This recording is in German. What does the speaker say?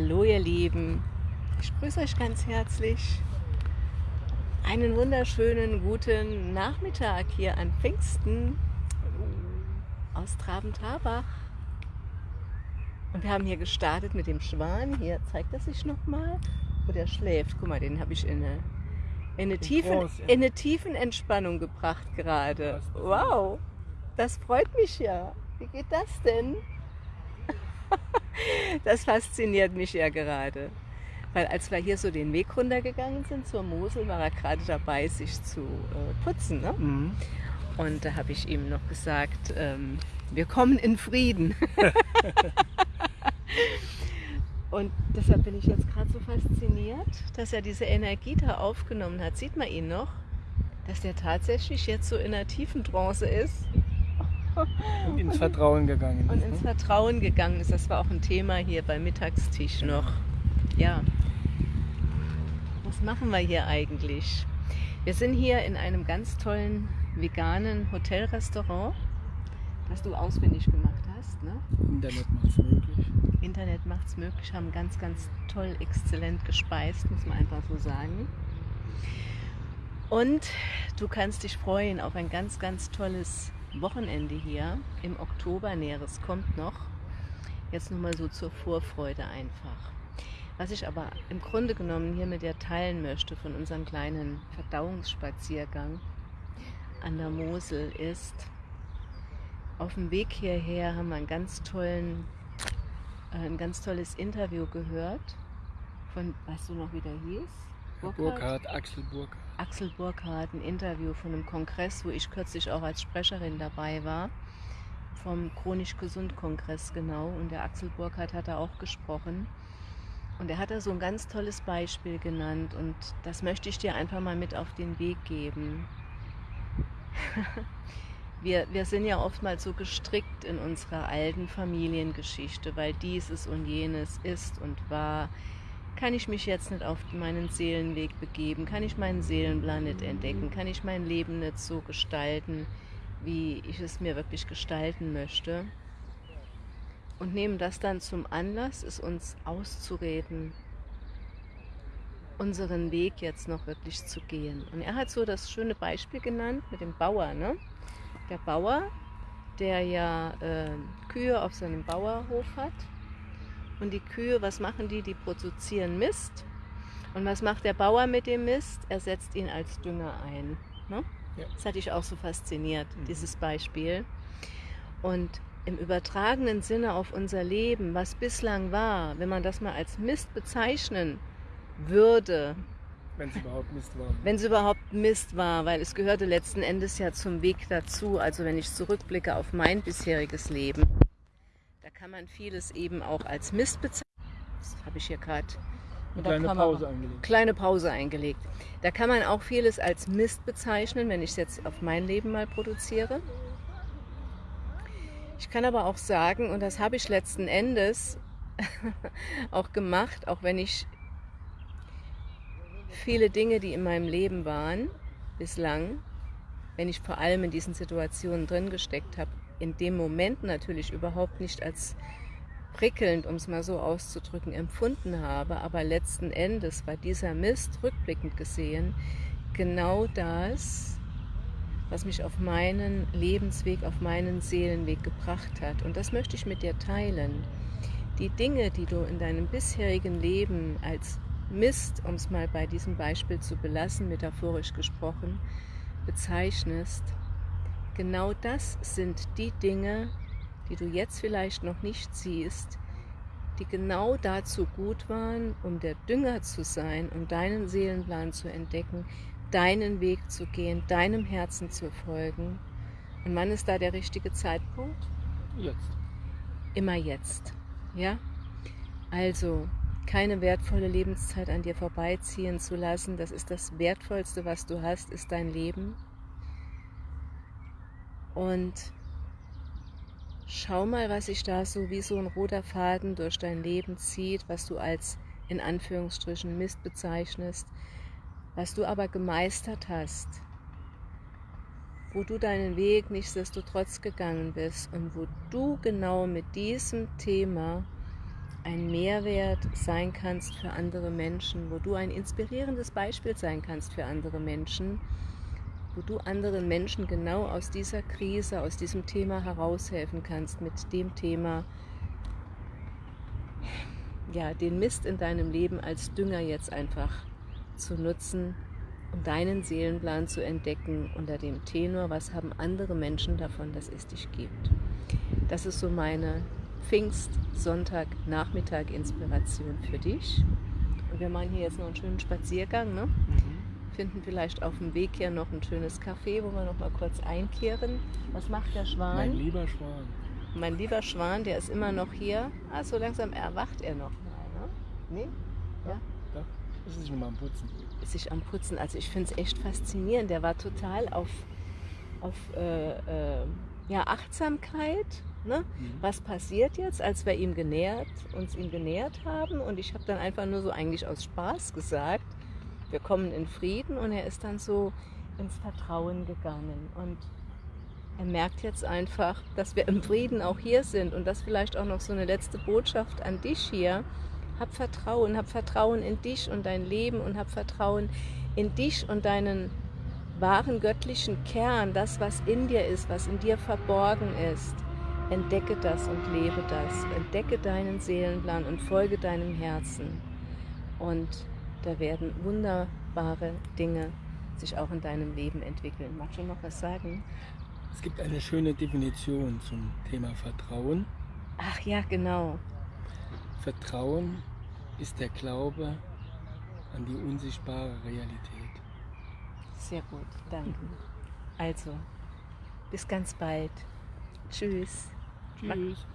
Hallo ihr Lieben, ich grüße euch ganz herzlich. Einen wunderschönen guten Nachmittag hier an Pfingsten aus Traben-Trabach. Und wir haben hier gestartet mit dem Schwan. Hier zeigt er sich nochmal, wo der schläft. Guck mal, den habe ich in eine, in, eine tiefen, in eine tiefen Entspannung gebracht gerade. Wow, das freut mich ja. Wie geht das denn? Das fasziniert mich ja gerade. Weil als wir hier so den Weg runtergegangen sind zur Mosel, war er gerade dabei, sich zu äh, putzen. Ne? Mhm. Und da habe ich ihm noch gesagt, ähm, wir kommen in Frieden. Und deshalb bin ich jetzt gerade so fasziniert, dass er diese Energie da aufgenommen hat. Sieht man ihn noch? Dass der tatsächlich jetzt so in einer tiefen Trance ist und ins Vertrauen gegangen ist. Und ins ne? Vertrauen gegangen ist. Das war auch ein Thema hier beim Mittagstisch noch. Ja. Was machen wir hier eigentlich? Wir sind hier in einem ganz tollen veganen Hotelrestaurant, das du auswendig gemacht hast. Ne? Internet macht es möglich. Internet macht es möglich, haben ganz, ganz toll, exzellent gespeist, muss man einfach so sagen. Und du kannst dich freuen auf ein ganz, ganz tolles Wochenende hier im Oktober. Näheres kommt noch. Jetzt nochmal so zur Vorfreude einfach. Was ich aber im Grunde genommen hier mit dir teilen möchte von unserem kleinen Verdauungsspaziergang an der Mosel ist, auf dem Weg hierher haben wir einen ganz tollen, äh, ein ganz tolles Interview gehört von, weißt du noch, wie der hieß? Burkhardt, Axel Burkhardt. Axel Burkhardt ein Interview von einem Kongress, wo ich kürzlich auch als Sprecherin dabei war, vom Chronisch Gesund Kongress genau. Und der Axel Burkhardt hat da auch gesprochen. Und er hat da so ein ganz tolles Beispiel genannt und das möchte ich dir einfach mal mit auf den Weg geben. wir, wir sind ja oftmals so gestrickt in unserer alten Familiengeschichte, weil dieses und jenes ist und war kann ich mich jetzt nicht auf meinen Seelenweg begeben? Kann ich meinen Seelenplan nicht entdecken? Kann ich mein Leben nicht so gestalten, wie ich es mir wirklich gestalten möchte? Und nehmen das dann zum Anlass, es uns auszureden, unseren Weg jetzt noch wirklich zu gehen. Und er hat so das schöne Beispiel genannt mit dem Bauer. Ne? Der Bauer, der ja äh, Kühe auf seinem Bauerhof hat und die Kühe, was machen die? Die produzieren Mist. Und was macht der Bauer mit dem Mist? Er setzt ihn als Dünger ein. Ne? Ja. Das hatte ich auch so fasziniert, mhm. dieses Beispiel. Und im übertragenen Sinne auf unser Leben, was bislang war, wenn man das mal als Mist bezeichnen würde, wenn es überhaupt Mist war. Wenn es überhaupt Mist war, weil es gehörte letzten Endes ja zum Weg dazu. Also wenn ich zurückblicke auf mein bisheriges Leben, kann man vieles eben auch als Mist bezeichnen. Das habe ich hier gerade eine kleine Pause eingelegt. Kleine Pause eingelegt. Da kann man auch vieles als Mist bezeichnen, wenn ich es jetzt auf mein Leben mal produziere. Ich kann aber auch sagen, und das habe ich letzten Endes auch gemacht, auch wenn ich viele Dinge, die in meinem Leben waren, bislang, wenn ich vor allem in diesen Situationen drin gesteckt habe, in dem Moment natürlich überhaupt nicht als prickelnd, um es mal so auszudrücken, empfunden habe, aber letzten Endes war dieser Mist rückblickend gesehen genau das, was mich auf meinen Lebensweg, auf meinen Seelenweg gebracht hat. Und das möchte ich mit dir teilen. Die Dinge, die du in deinem bisherigen Leben als Mist, um es mal bei diesem Beispiel zu belassen, metaphorisch gesprochen, bezeichnest, genau das sind die Dinge, die du jetzt vielleicht noch nicht siehst, die genau dazu gut waren, um der Dünger zu sein, um deinen Seelenplan zu entdecken, deinen Weg zu gehen, deinem Herzen zu folgen. Und wann ist da der richtige Zeitpunkt? Jetzt. Immer jetzt. Ja? Also, keine wertvolle Lebenszeit an dir vorbeiziehen zu lassen. Das ist das Wertvollste, was du hast, ist dein Leben. Und schau mal, was sich da so wie so ein roter Faden durch dein Leben zieht, was du als in Anführungsstrichen Mist bezeichnest, was du aber gemeistert hast, wo du deinen Weg nichtsdestotrotz gegangen bist und wo du genau mit diesem Thema ein Mehrwert sein kannst für andere Menschen, wo du ein inspirierendes Beispiel sein kannst für andere Menschen, wo du anderen Menschen genau aus dieser Krise, aus diesem Thema heraushelfen kannst, mit dem Thema, ja, den Mist in deinem Leben als Dünger jetzt einfach zu nutzen, um deinen Seelenplan zu entdecken unter dem Tenor, was haben andere Menschen davon, dass es dich gibt. Das ist so meine Pfingstsonntag-Nachmittag-Inspiration für dich. Und wir machen hier jetzt noch einen schönen Spaziergang. Ne? Mhm. Finden vielleicht auf dem Weg hier noch ein schönes Café, wo wir noch mal kurz einkehren. Was macht der Schwan? Mein lieber Schwan. Mein lieber Schwan, der ist immer noch hier. Ah, so langsam erwacht er noch mal. Ne? Nee? Ja? ja. Ist sich nochmal am Putzen. Ist sich am Putzen. Also ich finde es echt faszinierend. Der war total auf, auf äh, äh, ja, Achtsamkeit Ne? Mhm. Was passiert jetzt, als wir ihm genähert, uns ihm genähert haben? Und ich habe dann einfach nur so eigentlich aus Spaß gesagt, wir kommen in Frieden und er ist dann so ins Vertrauen gegangen. Und er merkt jetzt einfach, dass wir im Frieden auch hier sind und das vielleicht auch noch so eine letzte Botschaft an dich hier. Hab Vertrauen, hab Vertrauen in dich und dein Leben und hab Vertrauen in dich und deinen wahren göttlichen Kern, das, was in dir ist, was in dir verborgen ist. Entdecke das und lebe das. Entdecke deinen Seelenplan und folge deinem Herzen. Und da werden wunderbare Dinge sich auch in deinem Leben entwickeln. Magst du noch was sagen? Es gibt eine schöne Definition zum Thema Vertrauen. Ach ja, genau. Vertrauen ist der Glaube an die unsichtbare Realität. Sehr gut, danke. Also, bis ganz bald. Tschüss. Tschüss.